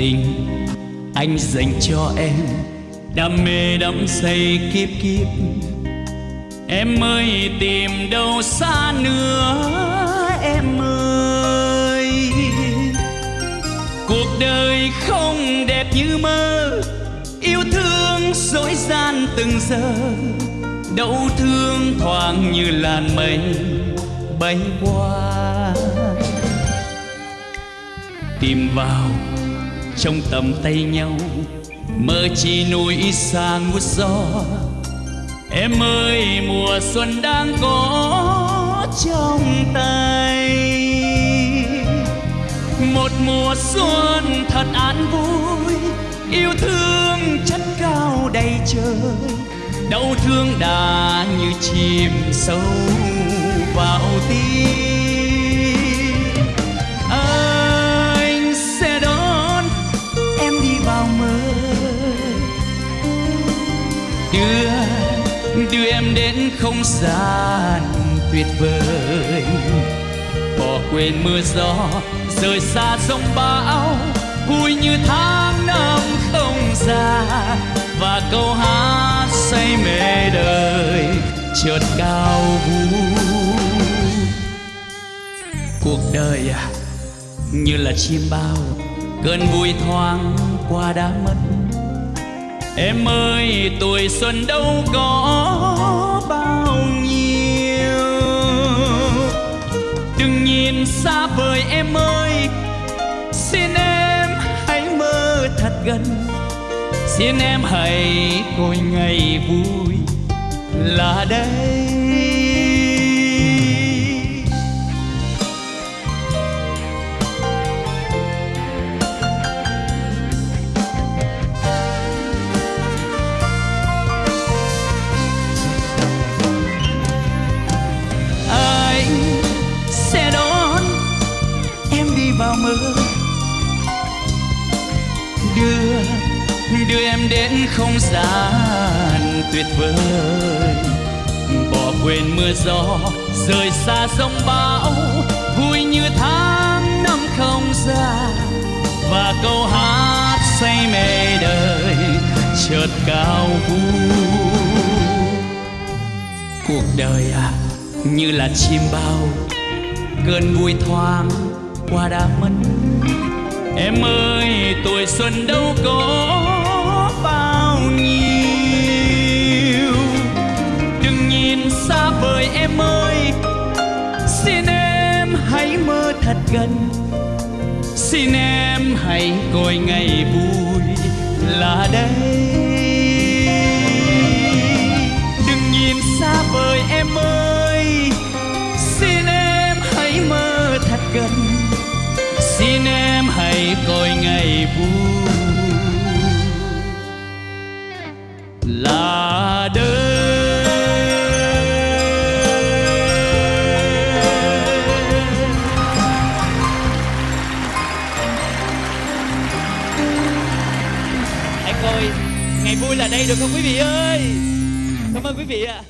tình, anh dành cho em đam mê đắm say kiếp kiếp. Em ơi, tìm đâu xa nữa, em ơi. Cuộc đời không đẹp như mơ, yêu thương dối gian từng giờ. Đau thương thoáng như làn mây bay qua. Tìm vào trong tầm tay nhau. Mơ chi núi xa ngút gió. Em ơi, mùa xuân đang có trong tay. Một mùa xuân thật an vui, yêu thương chất cao đầy trời. Đau thương đã như chìm sâu vào tim. Đưa đưa em đến không gian tuyệt vời. Bỏ quên mưa gió, rời xa sông bão. Vui như tháng năm không già và câu hát say mê đời chợt cao vu cuộc đời à như là chim bao, cơn vui thoáng qua đã mất em ơi, tuổi xuân đâu có bao nhiêu. Đừng nhìn xa vời em ơi. Xin em hãy mơ thật gần. Xin em hãy coi ngày vui là đây. Đưa em đến không gian tuyệt vời. Bỏ quên mưa gió, rời xa sông bão, vui như tháng năm không già và câu hát say mê đời chợt cao vu cuộc đời à như là chim bao, cơn vui thoáng qua đã mất. Em ơi, tuổi xuân đâu có bao nhiêu. Đừng nhìn xa vời em ơi, xin em hãy mơ thật gần. Xin em hãy coi ngày vui là đây. Rồi. Ngày vui là đây được không? Quý vị ơi! Cảm ơn quý vị ạ.